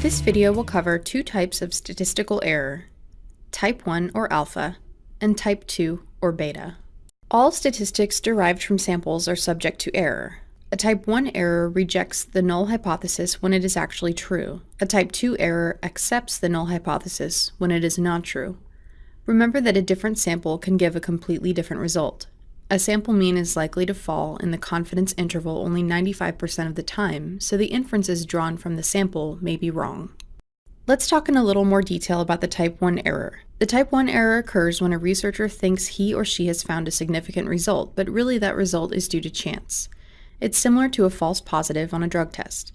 This video will cover two types of statistical error, type 1 or alpha, and type 2 or beta. All statistics derived from samples are subject to error. A type 1 error rejects the null hypothesis when it is actually true. A type 2 error accepts the null hypothesis when it is not true. Remember that a different sample can give a completely different result. A sample mean is likely to fall in the confidence interval only 95% of the time, so the inferences drawn from the sample may be wrong. Let's talk in a little more detail about the type 1 error. The type 1 error occurs when a researcher thinks he or she has found a significant result, but really that result is due to chance. It's similar to a false positive on a drug test.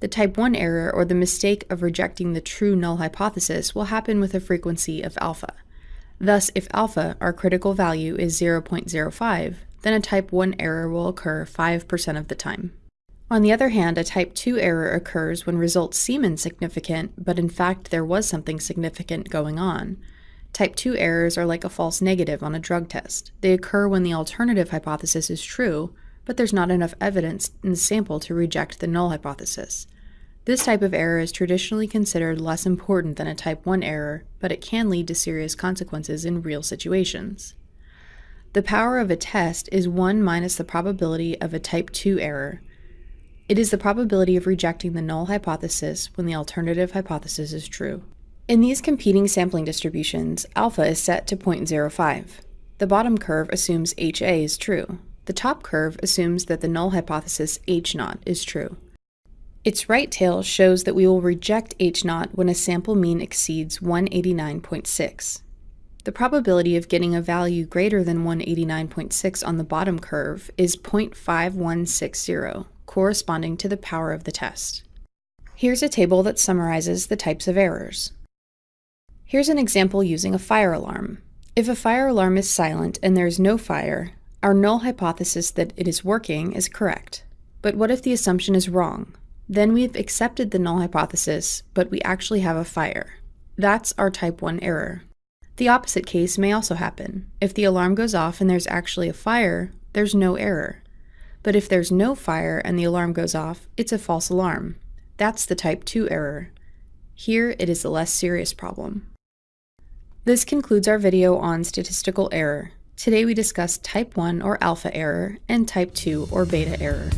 The type 1 error, or the mistake of rejecting the true null hypothesis, will happen with a frequency of alpha. Thus, if alpha, our critical value, is 0.05, then a type 1 error will occur 5% of the time. On the other hand, a type 2 error occurs when results seem insignificant, but in fact there was something significant going on. Type 2 errors are like a false negative on a drug test. They occur when the alternative hypothesis is true, but there's not enough evidence in the sample to reject the null hypothesis. This type of error is traditionally considered less important than a type 1 error, but it can lead to serious consequences in real situations. The power of a test is 1 minus the probability of a type 2 error, it is the probability of rejecting the null hypothesis when the alternative hypothesis is true. In these competing sampling distributions, alpha is set to 0.05. The bottom curve assumes HA is true. The top curve assumes that the null hypothesis H 0 is true. Its right tail shows that we will reject H 0 when a sample mean exceeds 189.6. The probability of getting a value greater than 189.6 on the bottom curve is 0.5160 corresponding to the power of the test. Here's a table that summarizes the types of errors. Here's an example using a fire alarm. If a fire alarm is silent and there is no fire, our null hypothesis that it is working is correct. But what if the assumption is wrong? Then we've accepted the null hypothesis, but we actually have a fire. That's our type 1 error. The opposite case may also happen. If the alarm goes off and there's actually a fire, there's no error. But if there's no fire and the alarm goes off, it's a false alarm. That's the type 2 error. Here, it is a less serious problem. This concludes our video on statistical error. Today we discussed type 1 or alpha error and type 2 or beta error.